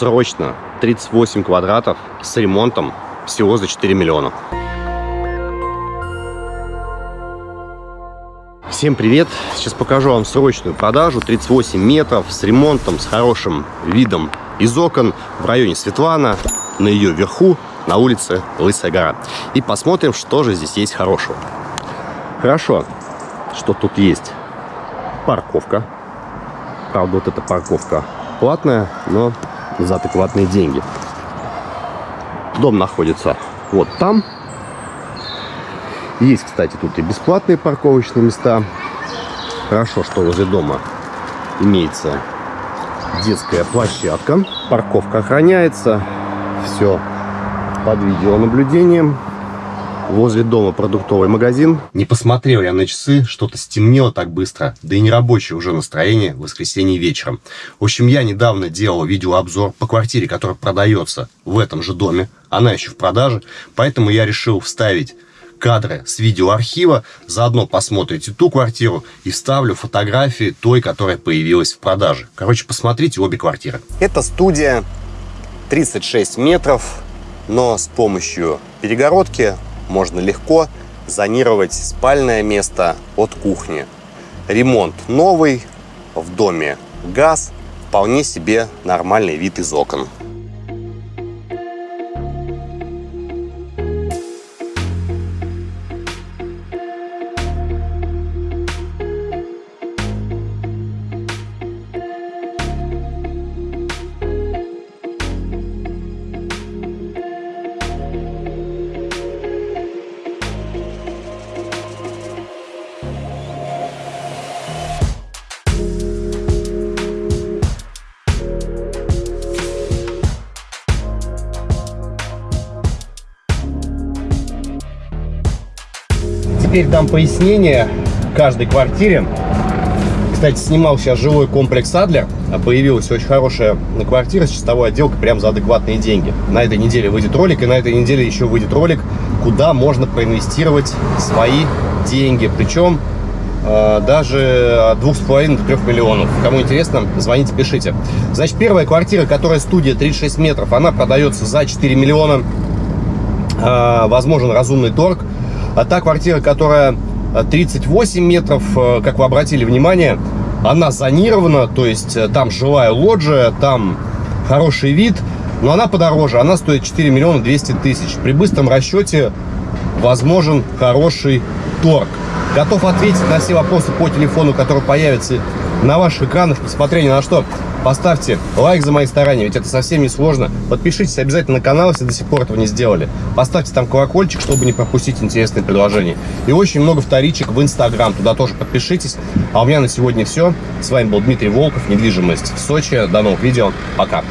срочно 38 квадратов с ремонтом всего за 4 миллиона. Всем привет! Сейчас покажу вам срочную продажу. 38 метров с ремонтом, с хорошим видом из окон в районе Светлана, на ее верху, на улице Лысая гора. И посмотрим, что же здесь есть хорошего. Хорошо, что тут есть парковка. Правда, вот эта парковка платная, но за адекватные деньги. Дом находится вот там. Есть, кстати, тут и бесплатные парковочные места. Хорошо, что возле дома имеется детская площадка. Парковка охраняется. Все под видеонаблюдением. Возле дома продуктовый магазин. Не посмотрел я на часы, что-то стемнело так быстро. Да и не рабочее уже настроение в воскресенье вечером. В общем, я недавно делал видеообзор по квартире, которая продается в этом же доме. Она еще в продаже. Поэтому я решил вставить кадры с видеоархива. Заодно посмотрите ту квартиру и вставлю фотографии той, которая появилась в продаже. Короче, посмотрите обе квартиры. Это студия 36 метров, но с помощью перегородки можно легко зонировать спальное место от кухни. Ремонт новый, в доме газ, вполне себе нормальный вид из окон. Теперь дам пояснение каждой квартире. Кстати, снимал сейчас жилой комплекс Адлер. А появилась очень хорошая квартира с чистовой отделкой прям за адекватные деньги. На этой неделе выйдет ролик, и на этой неделе еще выйдет ролик, куда можно проинвестировать свои деньги. Причем э, даже от 2,5 до 3 миллионов. Кому интересно, звоните, пишите. Значит, первая квартира, которая студия 36 метров, она продается за 4 миллиона. Э, возможен разумный торг. А та квартира, которая 38 э, метров, э, как вы обратили внимание, она зонирована, то есть э, там жилая лоджия, там хороший вид, но она подороже, она стоит 4 миллиона 200 тысяч. При быстром расчете возможен хороший торг. Готов ответить на все вопросы по телефону, который появится на ваших экранах, несмотря ни на что. Поставьте лайк за мои старания, ведь это совсем не сложно. Подпишитесь обязательно на канал, если до сих пор этого не сделали. Поставьте там колокольчик, чтобы не пропустить интересные предложения. И очень много вторичек в Инстаграм, туда тоже подпишитесь. А у меня на сегодня все. С вами был Дмитрий Волков, недвижимость в Сочи. До новых видео. Пока.